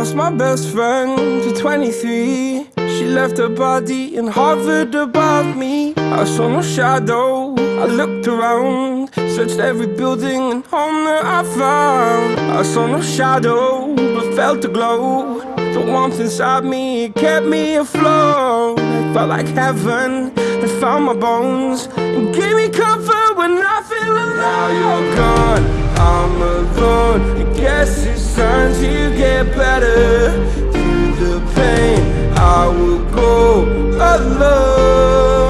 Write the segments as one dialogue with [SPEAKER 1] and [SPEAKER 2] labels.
[SPEAKER 1] lost my best friend to 23 She left her body and hovered above me. I saw no shadow, I looked around Searched every building and home that I found. I saw no shadow, but felt a glow. The warmth inside me, kept me afloat. Felt like heaven, it found my bones And gave me comfort when I feel alone Now oh you're gone, I'm alone. I guess it's time to get better. Through the pain, I will go alone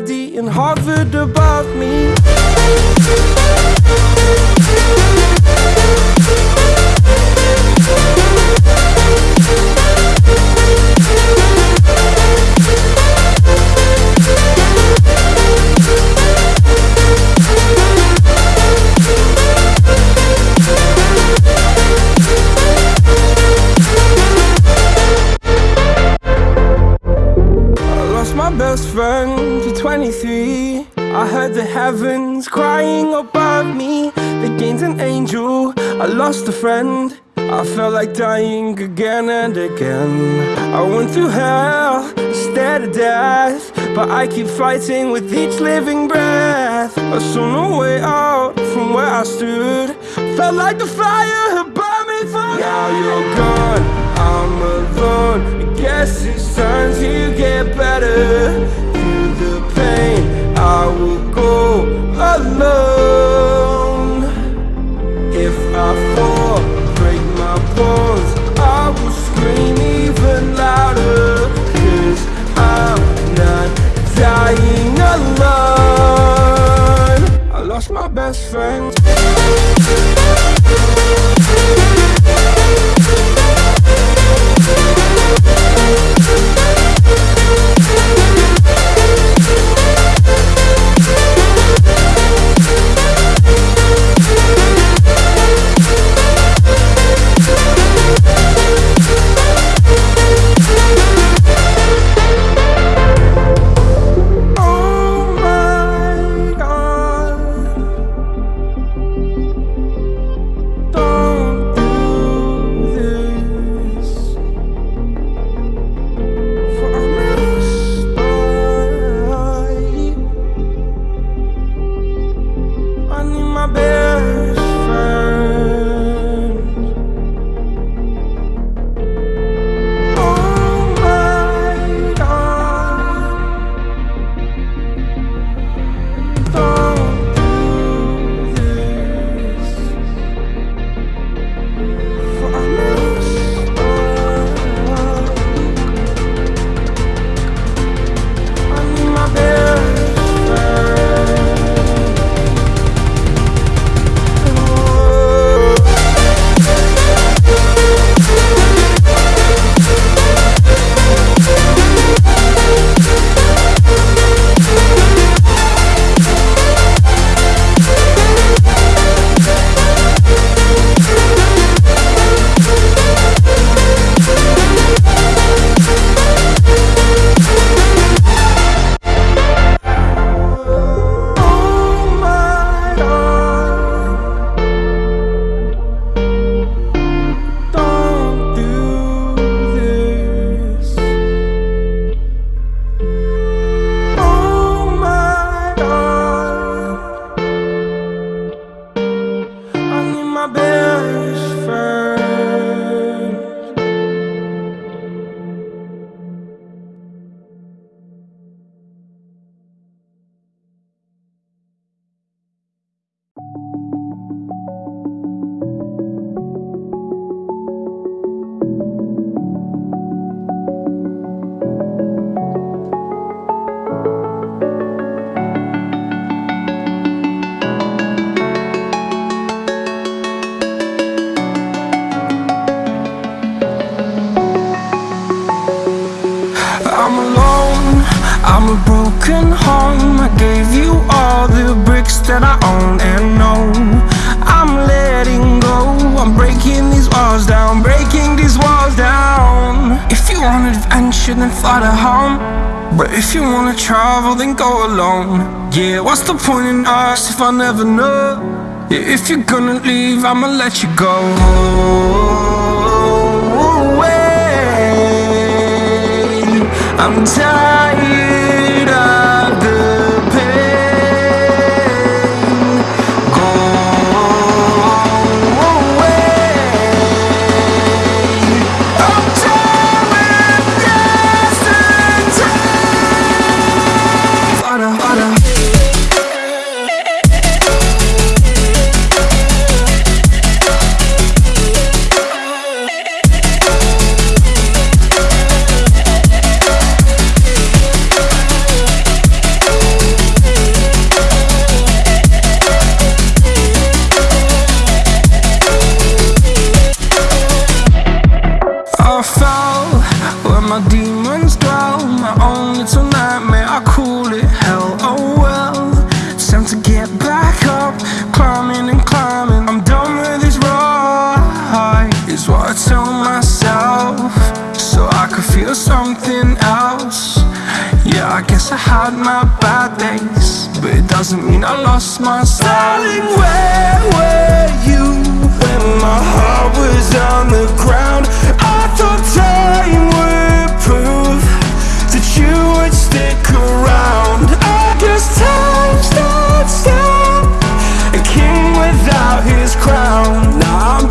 [SPEAKER 1] left her body and 23 I heard the heavens crying above me. They gained an angel, I lost a friend. I felt like dying again and again. I went through hell instead of death But I keep fighting with each living breath. I saw no way out from where I stood. Felt like the fire had burned me through Now you're gone, I'm alone. I guess it's time fly to home. But if you wanna travel, then go alone. Yeah, what's the point in us if I never know? Yeah, if you're gonna leave, I'ma let you go. away. I'm tired Yeah, I had my bad days, but it doesn't mean I lost my style. Darling, where were you when my heart was on the ground? I thought time would prove that you would stick around. I guess time stood still, a king without his crown. Now I'm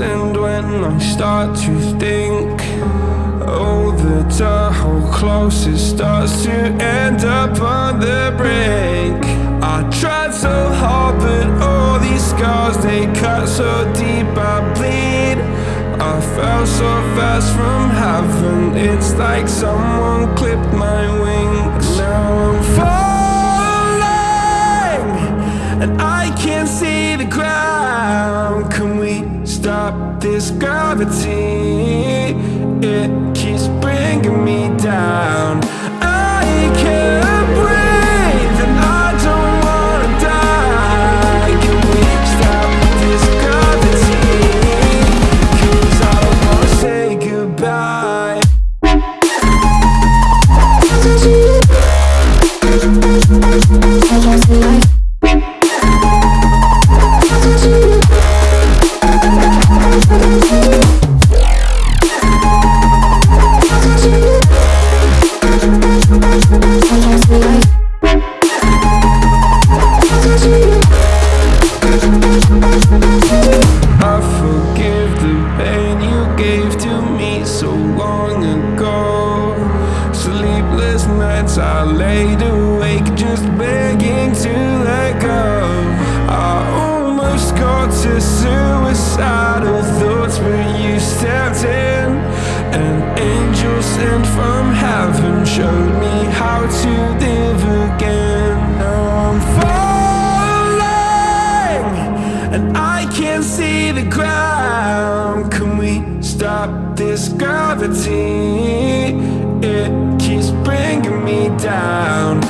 [SPEAKER 1] and when I start to think, oh, the Tahoe closest starts to end up on the brink. I tried so hard, but all these scars they cut so deep, I bleed. I fell so fast from heaven, it's like someone clipped my wings. Now I'm falling and I this gravity? It keeps bringing me down. Nights I laid awake just begging to let go. I almost got to suicidal thoughts, but you stepped in. An angel sent from heaven showed me how to live again. Now I'm falling, and I can't see the ground. Can we stop this gravity? Me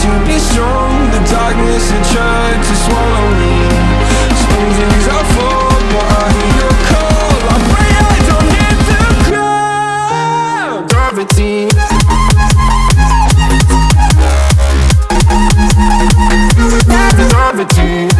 [SPEAKER 1] to be strong. The darkness had tried to swallow me. Some things I fall, but I hear your call. I pray I don't hit the ground. Gravity. Gravity. Gravity.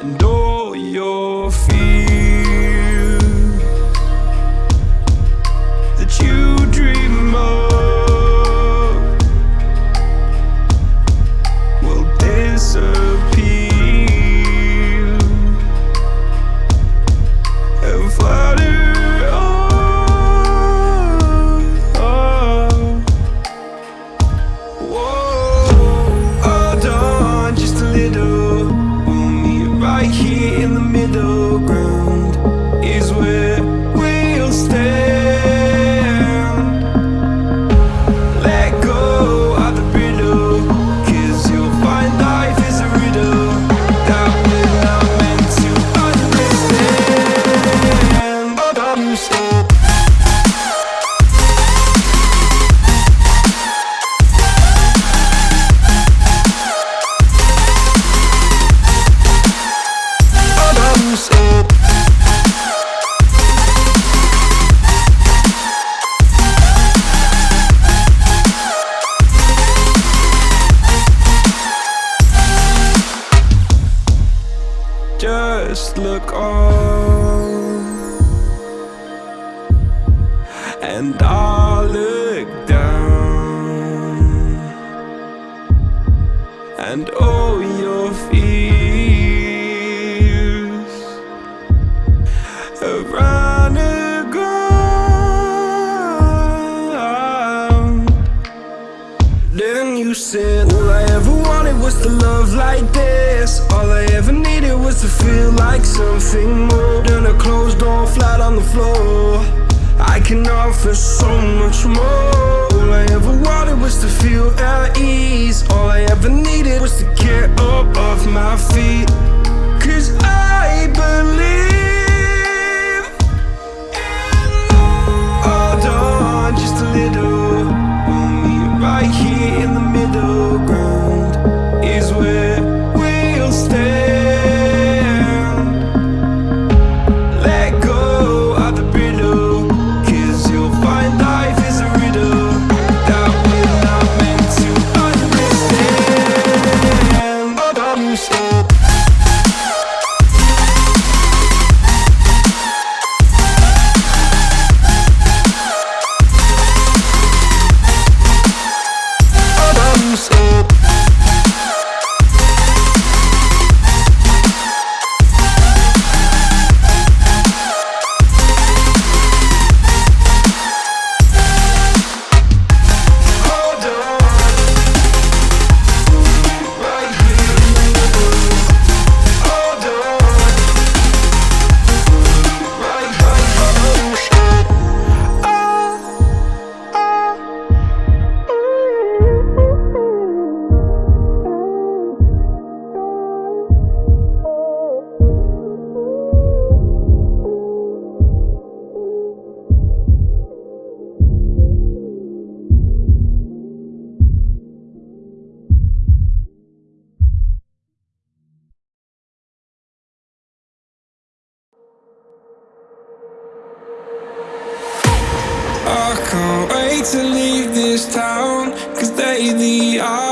[SPEAKER 1] And all your Just look on, and I'll look down, and all your fears around the ground. Then you said, All I ever wanted was to love like this. All I ever needed was to feel like something more than a closed door flat on the floor. I can offer so much more. All I ever wanted was to feel at ease. All I ever needed was to get up off my feet. Cause I believe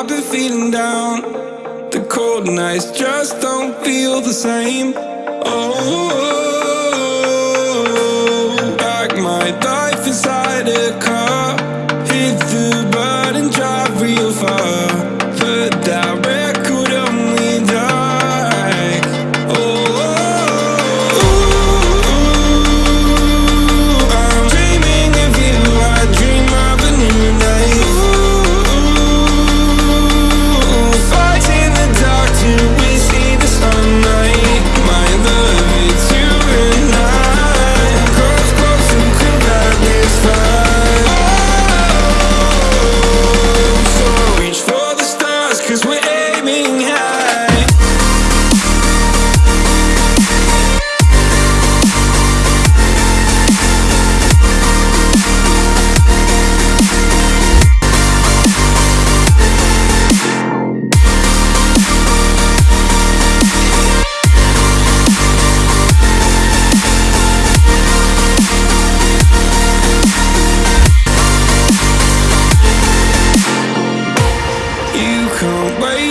[SPEAKER 1] I've been feeling down. The cold nights just don't feel the same. Oh, back my life inside a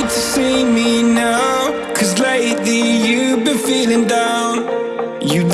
[SPEAKER 1] to see me now. Cause lately you've been feeling down. You